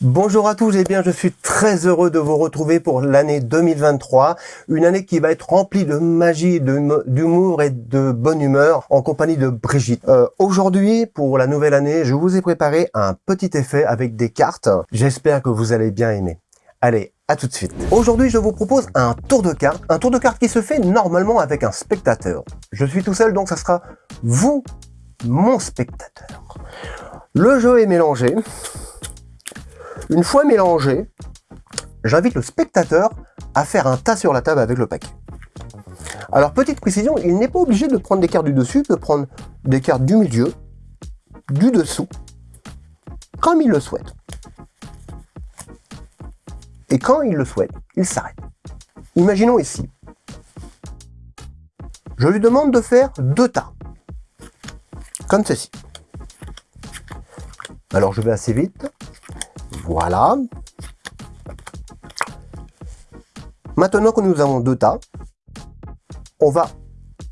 Bonjour à tous et bien je suis très heureux de vous retrouver pour l'année 2023, une année qui va être remplie de magie, d'humour et de bonne humeur en compagnie de Brigitte. Euh, Aujourd'hui, pour la nouvelle année, je vous ai préparé un petit effet avec des cartes. J'espère que vous allez bien aimer. Allez, à tout de suite. Aujourd'hui, je vous propose un tour de cartes, un tour de cartes qui se fait normalement avec un spectateur. Je suis tout seul, donc ça sera vous, mon spectateur. Le jeu est mélangé. Une fois mélangé, j'invite le spectateur à faire un tas sur la table avec le paquet. Alors, petite précision, il n'est pas obligé de prendre des cartes du dessus, il peut prendre des cartes du milieu, du dessous, comme il le souhaite. Et quand il le souhaite, il s'arrête. Imaginons ici. Je lui demande de faire deux tas, comme ceci. Alors je vais assez vite. Voilà. Maintenant que nous avons deux tas, on va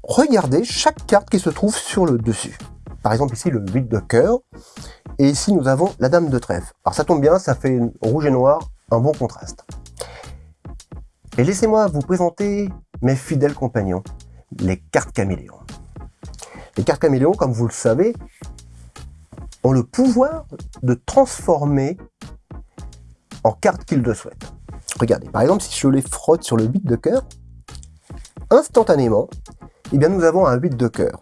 regarder chaque carte qui se trouve sur le dessus. Par exemple ici le 8 de cœur, et ici nous avons la dame de trèfle. Alors ça tombe bien, ça fait rouge et noir, un bon contraste. Et laissez-moi vous présenter mes fidèles compagnons, les cartes caméléons. Les cartes caméléons, comme vous le savez, ont le pouvoir de transformer en carte qu'ils le souhaitent. Regardez, par exemple, si je les frotte sur le 8 de cœur, instantanément, eh bien, nous avons un 8 de cœur.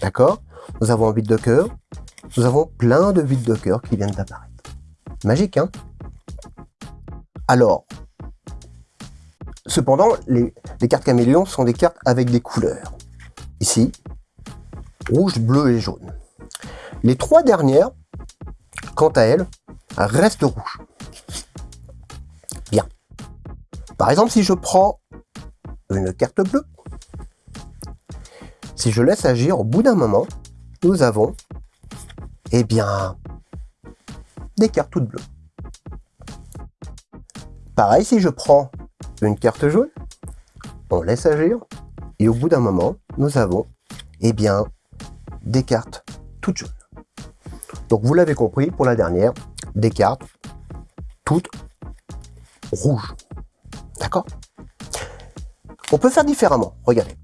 D'accord? Nous avons un 8 de cœur, nous avons plein de 8 de cœur qui viennent d'apparaître. Magique, hein? Alors, cependant, les, les cartes caméléons sont des cartes avec des couleurs. Ici, rouge, bleu et jaune. Les trois dernières, quant à elles, restent rouges. Par exemple, si je prends une carte bleue, si je laisse agir, au bout d'un moment, nous avons, eh bien, des cartes toutes bleues. Pareil, si je prends une carte jaune, on laisse agir, et au bout d'un moment, nous avons, eh bien, des cartes toutes jaunes. Donc vous l'avez compris, pour la dernière, des cartes toutes rouges. On peut faire différemment. Regardez.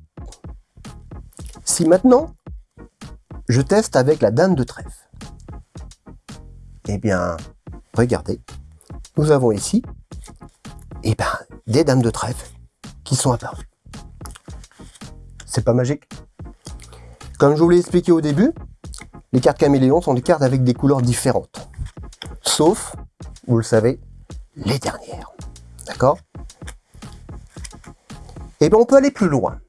Si maintenant, je teste avec la dame de trèfle, eh bien, regardez, nous avons ici eh ben, des dames de trèfle qui sont apparues. C'est pas magique? Comme je vous l'ai expliqué au début, les cartes caméléons sont des cartes avec des couleurs différentes. Sauf, vous le savez, les dernières. D'accord? Eh bien, on peut aller plus loin.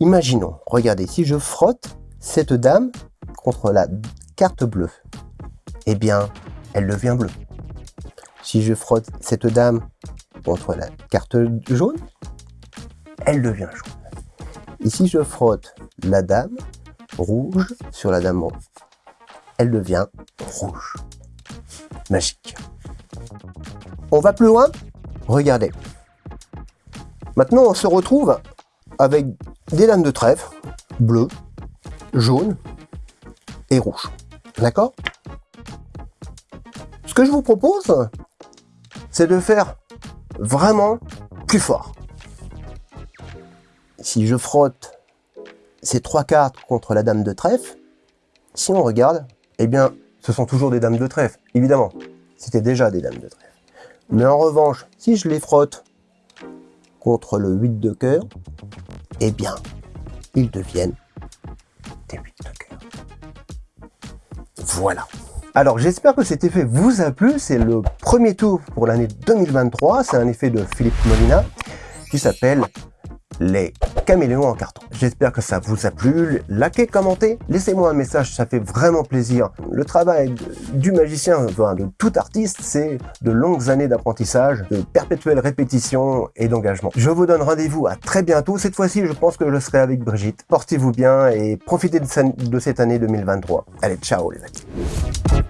Imaginons, regardez, si je frotte cette dame contre la carte bleue, eh bien, elle devient bleue. Si je frotte cette dame contre la carte jaune, elle devient jaune. Ici, je frotte la dame rouge sur la dame elle devient rouge. Magique. On va plus loin? Regardez. Maintenant, on se retrouve avec des lames de trèfle, bleues, jaunes et rouges. D'accord? Ce que je vous propose, c'est de faire vraiment plus fort. Si je frotte ces trois cartes contre la dame de trèfle, si on regarde, eh bien, ce sont toujours des dames de trèfle, évidemment. C'était déjà des dames de trèfle. Mais en revanche, si je les frotte contre le 8 de cœur, eh bien, ils deviennent des 8 de cœur. Voilà. Alors j'espère que cet effet vous a plu, c'est le premier tour pour l'année 2023, c'est un effet de Philippe Molina qui s'appelle les caméléons en carton? J'espère que ça vous a plu. Likez, commentez, laissez-moi un message, ça fait vraiment plaisir. Le travail du magicien, de tout artiste, c'est de longues années d'apprentissage, de perpétuelle répétition et d'engagement. Je vous donne rendez-vous à très bientôt. Cette fois-ci, je pense que je serai avec Brigitte. Portez-vous bien et profitez de cette année 2023. Allez, ciao les amis.